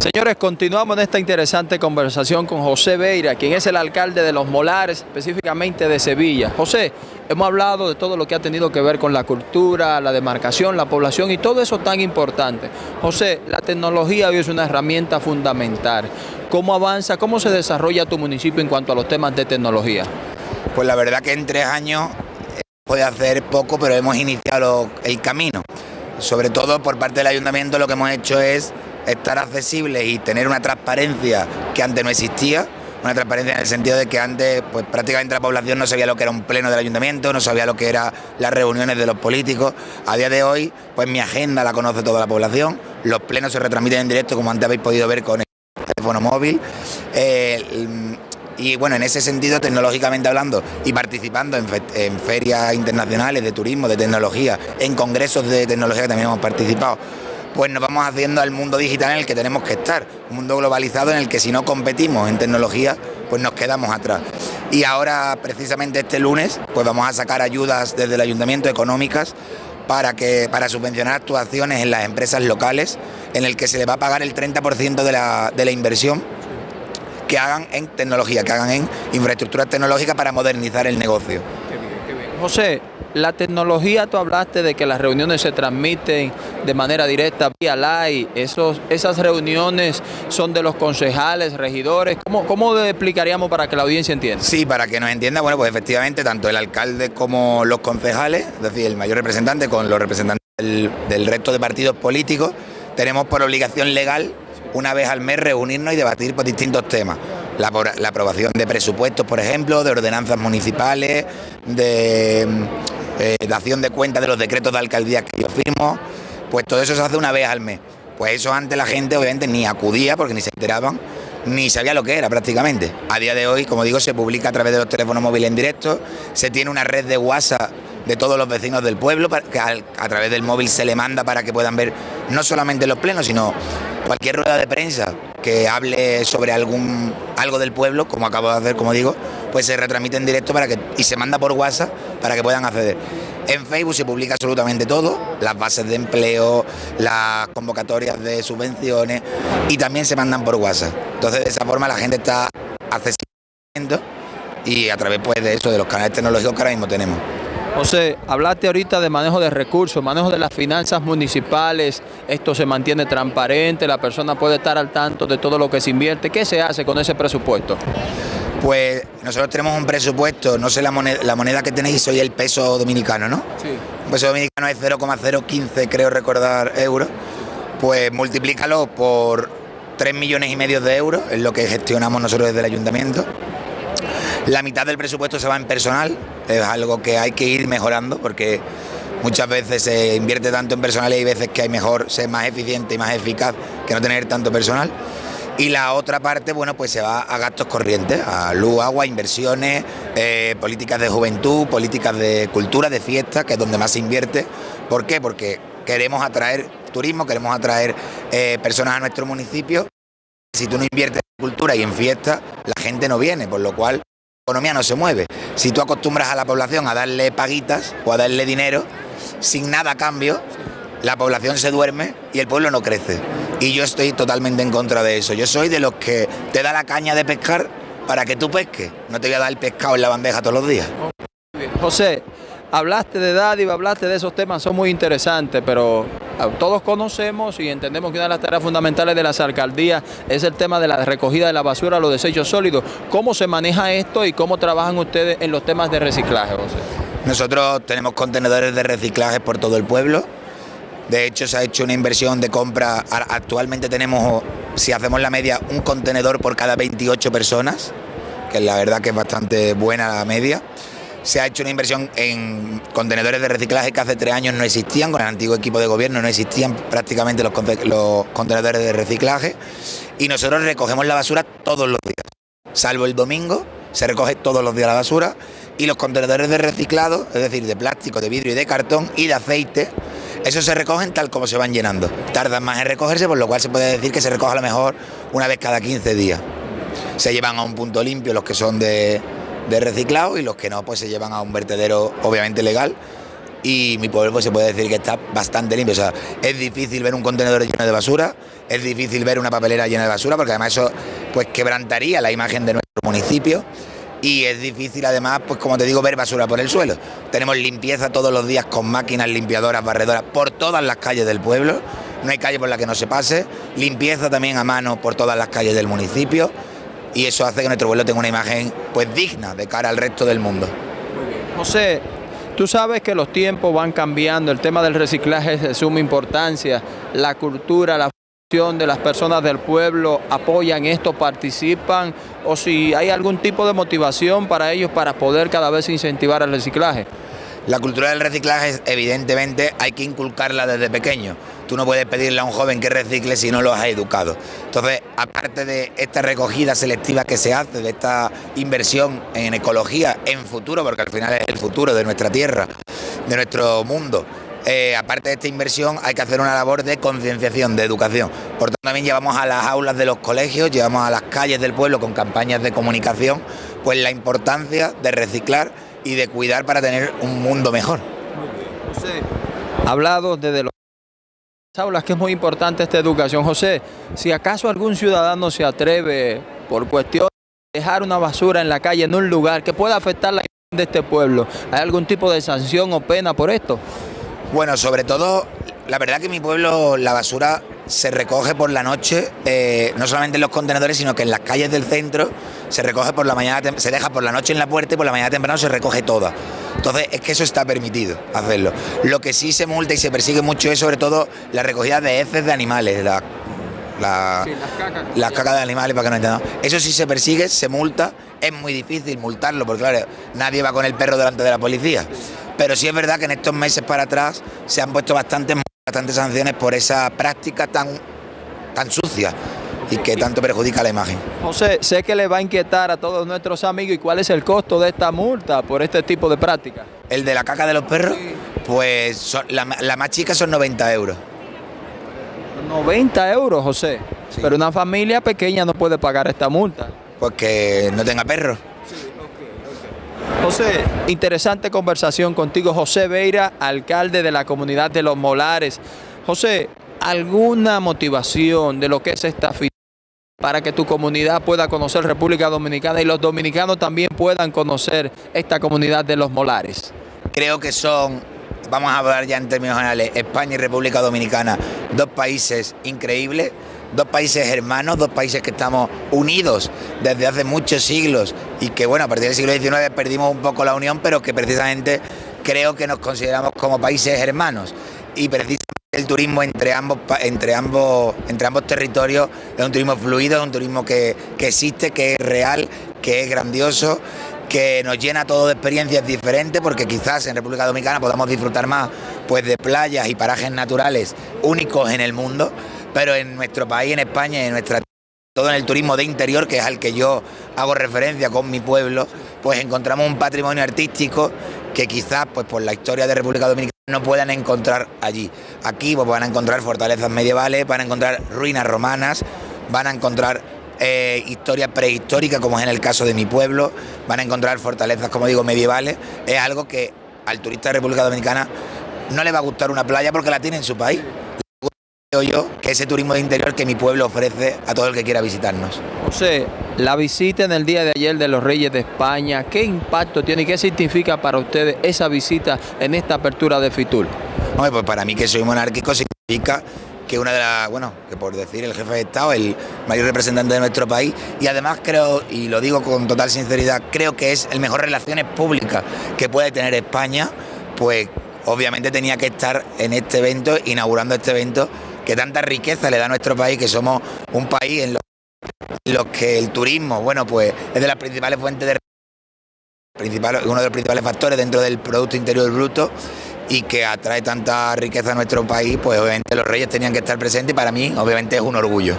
Señores, continuamos en esta interesante conversación con José Beira, quien es el alcalde de Los Molares, específicamente de Sevilla. José, hemos hablado de todo lo que ha tenido que ver con la cultura, la demarcación, la población y todo eso tan importante. José, la tecnología hoy es una herramienta fundamental. ¿Cómo avanza, cómo se desarrolla tu municipio en cuanto a los temas de tecnología? Pues la verdad que en tres años eh, puede hacer poco, pero hemos iniciado el camino. Sobre todo por parte del ayuntamiento lo que hemos hecho es estar accesibles y tener una transparencia que antes no existía, una transparencia en el sentido de que antes pues prácticamente la población no sabía lo que era un pleno del ayuntamiento, no sabía lo que eran las reuniones de los políticos. A día de hoy, pues mi agenda la conoce toda la población, los plenos se retransmiten en directo como antes habéis podido ver con el teléfono móvil. Eh, y bueno, en ese sentido, tecnológicamente hablando y participando en, en, ferias internacionales de turismo, de tecnología, en congresos de tecnología que también hemos participado, pues nos vamos haciendo al mundo digital en el que tenemos que estar, un mundo globalizado en el que si no competimos en tecnología, pues nos quedamos atrás. Y ahora, precisamente este lunes, pues vamos a sacar ayudas desde el ayuntamiento económicas para, que, para subvencionar actuaciones en las empresas locales, en el que se le va a pagar el 30% de la, de la inversión que hagan en tecnología, que hagan en infraestructuras tecnológicas para modernizar el negocio. Qué bien, qué bien. José, la tecnología, tú hablaste de que las reuniones se transmiten de manera directa vía live, Esos, esas reuniones son de los concejales, regidores, ¿Cómo, ¿cómo explicaríamos para que la audiencia entienda? Sí, para que nos entienda, bueno, pues efectivamente tanto el alcalde como los concejales, es decir, el mayor representante con los representantes del, del resto de partidos políticos, tenemos por obligación legal una vez al mes reunirnos y debatir por distintos temas. La, la, aprobación de presupuestos, por ejemplo, de ordenanzas municipales, de eh, dación de cuenta de los decretos de alcaldía que yo firmo, pues todo eso se hace una vez al mes. Pues eso antes la gente obviamente ni acudía porque ni se enteraban, ni sabía lo que era prácticamente. A día de hoy, como digo, se publica a través de los teléfonos móviles en directo, se tiene una red de WhatsApp de todos los vecinos del pueblo, que a través del móvil se le manda para que puedan ver no solamente los plenos, sino cualquier rueda de prensa que hable sobre algún algo del pueblo, como acabo de hacer, como digo, pues se retransmite en directo para que, y se manda por WhatsApp para que puedan acceder. En Facebook se publica absolutamente todo, las bases de empleo, las convocatorias de subvenciones y también se mandan por WhatsApp. Entonces de esa forma la gente está accesible y a través pues, de eso, de los canales tecnológicos que ahora mismo tenemos. José, hablaste ahorita de manejo de recursos, manejo de las finanzas municipales, esto se mantiene transparente, la persona puede estar al tanto de todo lo que se invierte. ¿Qué se hace con ese presupuesto? Pues nosotros tenemos un presupuesto, no sé la moneda, la moneda que tenéis hoy el peso dominicano, ¿no? Sí. El peso dominicano es 0,015, creo recordar, euros. Pues multiplícalo por 3 millones y medio de euros, es lo que gestionamos nosotros desde el ayuntamiento. La mitad del presupuesto se va en personal, es algo que hay que ir mejorando porque muchas veces se invierte tanto en personal y hay veces que hay mejor ser más eficiente y más eficaz que no tener tanto personal. Y la otra parte, bueno, pues se va a gastos corrientes, a luz, agua, inversiones, eh, políticas de juventud, políticas de cultura, de fiesta, que es donde más se invierte. ¿Por qué? Porque queremos atraer turismo, queremos atraer eh, personas a nuestro municipio. Si tú no inviertes en cultura y en fiesta, la gente no viene, por lo cual economía no se mueve. Si tú acostumbras a la población a darle paguitas o a darle dinero sin nada a cambio, la población se duerme y el pueblo no crece. Y yo estoy totalmente en contra de eso. Yo soy de los que te da la caña de pescar para que tú pesques. No te voy a dar el pescado en la bandeja todos los días. José, hablaste de dádiva, hablaste de esos temas, son muy interesantes, pero todos conocemos y entendemos que una de las tareas fundamentales de las alcaldías es el tema de la recogida de la basura, los desechos sólidos. ¿Cómo se maneja esto y cómo trabajan ustedes en los temas de reciclaje, José? Nosotros tenemos contenedores de reciclaje por todo el pueblo. De hecho, se ha hecho una inversión de compra. Actualmente tenemos, si hacemos la media, un contenedor por cada 28 personas, que la verdad que es bastante buena la media se ha hecho una inversión en contenedores de reciclaje que hace tres años no existían, con el antiguo equipo de gobierno no existían prácticamente los, contenedores de reciclaje y nosotros recogemos la basura todos los días, salvo el domingo, se recoge todos los días la basura y los contenedores de reciclado, es decir, de plástico, de vidrio y de cartón y de aceite, esos se recogen tal como se van llenando. Tardan más en recogerse, por lo cual se puede decir que se recoge a lo mejor una vez cada 15 días. Se llevan a un punto limpio los que son de, de reciclado y los que no pues se llevan a un vertedero obviamente legal. Y mi pueblo pues, se puede decir que está bastante limpio. O sea, es difícil ver un contenedor lleno de basura, es difícil ver una papelera llena de basura, porque además eso pues quebrantaría la imagen de nuestro municipio. Y es difícil además, pues como te digo, ver basura por el suelo. Tenemos limpieza todos los días con máquinas limpiadoras, barredoras por todas las calles del pueblo, no hay calle por la que no se pase, limpieza también a mano por todas las calles del municipio y eso hace que nuestro pueblo tenga una imagen pues digna de cara al resto del mundo. José, tú sabes que los tiempos van cambiando, el tema del reciclaje es de suma importancia, la cultura, la de las personas del pueblo apoyan esto, participan o si hay algún tipo de motivación para ellos para poder cada vez incentivar el reciclaje. La cultura del reciclaje evidentemente hay que inculcarla desde pequeño. Tú no puedes pedirle a un joven que recicle si no lo has educado. Entonces, aparte de esta recogida selectiva que se hace, de esta inversión en ecología en futuro, porque al final es el futuro de nuestra tierra, de nuestro mundo, eh, aparte de esta inversión, hay que hacer una labor de concienciación, de educación. Por tanto, también llevamos a las aulas de los colegios, llevamos a las calles del pueblo con campañas de comunicación, pues la importancia de reciclar y de cuidar para tener un mundo mejor. José, hablado desde las aulas que es muy importante esta educación. José, si acaso algún ciudadano se atreve por cuestión de dejar una basura en la calle en un lugar que pueda afectar la imagen de este pueblo, ¿hay algún tipo de sanción o pena por esto? Bueno, sobre todo, la verdad que en mi pueblo la basura se recoge por la noche, eh, no solamente en los contenedores, sino que en las calles del centro se recoge por la mañana, se deja por la noche en la puerta y por la mañana temprano se recoge toda. Entonces es que eso está permitido hacerlo. Lo que sí se multa y se persigue mucho es sobre todo la recogida de heces de animales, la, las cacas. de animales para que no entiendan. Eso sí se persigue, se multa, es muy difícil multarlo porque claro, nadie va con el perro delante de la policía. Pero sí es verdad que en estos meses para atrás se han puesto bastantes, bastantes sanciones por esa práctica tan, tan sucia y que tanto perjudica la imagen. José, sé que le va a inquietar a todos nuestros amigos y cuál es el costo de esta multa por este tipo de práctica. El de la caca de los perros, pues la, más chica son 90 euros. 90 euros, José. Pero una familia pequeña no puede pagar esta multa. Pues que no tenga perros. José, interesante conversación contigo, José Veira, alcalde de la comunidad de Los Molares. José, ¿alguna motivación de lo que es esta fiesta para que tu comunidad pueda conocer República Dominicana y los dominicanos también puedan conocer esta comunidad de Los Molares? Creo que son, vamos a hablar ya en términos generales, España y República Dominicana, dos países increíbles dos países hermanos, dos países que estamos unidos desde hace muchos siglos y que bueno, a partir del siglo XIX perdimos un poco la unión, pero que precisamente creo que nos consideramos como países hermanos. Y precisamente el turismo entre ambos, entre ambos, entre ambos territorios es un turismo fluido, es un turismo que, que existe, que es real, que es grandioso que nos llena todo de experiencias diferentes porque quizás en República Dominicana podamos disfrutar más pues de playas y parajes naturales únicos en el mundo, pero en nuestro país, en España, en nuestra todo en el turismo de interior, que es al que yo hago referencia con mi pueblo, pues encontramos un patrimonio artístico que quizás pues por la historia de República Dominicana no puedan encontrar allí. Aquí pues, van a encontrar fortalezas medievales, van a encontrar ruinas romanas, van a encontrar eh, historia prehistórica, como es en el caso de mi pueblo, van a encontrar fortalezas, como digo, medievales. Es algo que al turista de República Dominicana no le va a gustar una playa porque la tiene en su país yo que ese turismo de interior que mi pueblo ofrece a todo el que quiera visitarnos. José, la visita en el día de ayer de los Reyes de España, ¿qué impacto tiene y qué significa para ustedes esa visita en esta apertura de Fitur? Hombre, pues para mí que soy monárquico significa que una de las, bueno, que por decir el jefe de Estado, el mayor representante de nuestro país, y además creo, y lo digo con total sinceridad, creo que es el mejor relaciones públicas que puede tener España, pues obviamente tenía que estar en este evento, inaugurando este evento que tanta riqueza le da a nuestro país, que somos un país en los, que el turismo, bueno, pues es de las principales fuentes de principal, uno de los principales factores dentro del Producto Interior Bruto y que atrae tanta riqueza a nuestro país, pues obviamente los reyes tenían que estar presentes y para mí obviamente es un orgullo.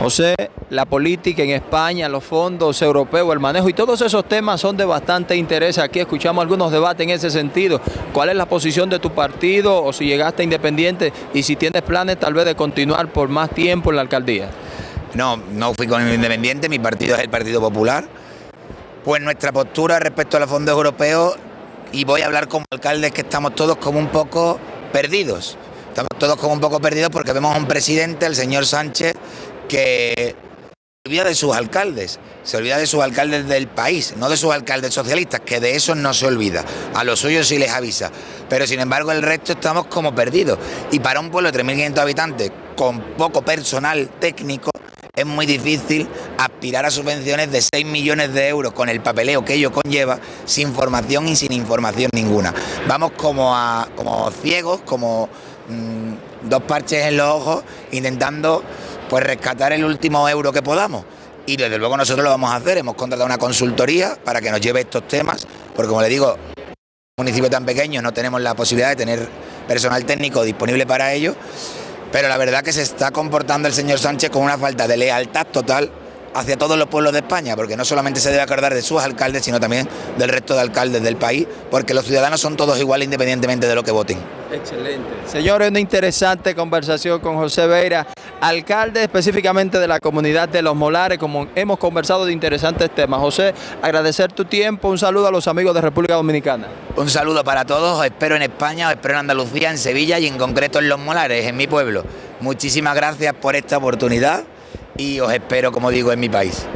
José, la política en España, los fondos europeos, el manejo y todos esos temas son de bastante interés. Aquí escuchamos algunos debates en ese sentido. ¿Cuál es la posición de tu partido o si llegaste independiente y si tienes planes tal vez de continuar por más tiempo en la alcaldía? No, no fui con el independiente, mi partido es el Partido Popular. Pues nuestra postura respecto a los fondos europeos y voy a hablar como alcaldes que estamos todos como un poco perdidos. Estamos todos como un poco perdidos porque vemos a un presidente, el señor Sánchez, que se olvida de sus alcaldes, se olvida de sus alcaldes del país, no de sus alcaldes socialistas, que de eso no se olvida. A los suyos sí les avisa. Pero sin embargo el resto estamos como perdidos. Y para un pueblo de 3.500 habitantes con poco personal técnico, es muy difícil aspirar a subvenciones de 6 millones de euros con el papeleo que ello conlleva, sin formación y sin información ninguna. Vamos como, a, como ciegos, como mmm, dos parches en los ojos, intentando pues rescatar el último euro que podamos. Y desde luego nosotros lo vamos a hacer, hemos contratado una consultoría para que nos lleve estos temas, porque como le digo, en un municipio tan pequeño no tenemos la posibilidad de tener personal técnico disponible para ello pero la verdad que se está comportando el señor Sánchez con una falta de lealtad total hacia todos los pueblos de España, porque no solamente se debe acordar de sus alcaldes, sino también del resto de alcaldes del país, porque los ciudadanos son todos iguales independientemente de lo que voten. Excelente. Señores, una interesante conversación con José Veira, alcalde específicamente de la comunidad de Los Molares, como hemos conversado de interesantes temas. José, agradecer tu tiempo, un saludo a los amigos de República Dominicana. Un saludo para todos, os espero en España, os espero en Andalucía, en Sevilla y en concreto en Los Molares, en mi pueblo. Muchísimas gracias por esta oportunidad y os espero, como digo, en mi país.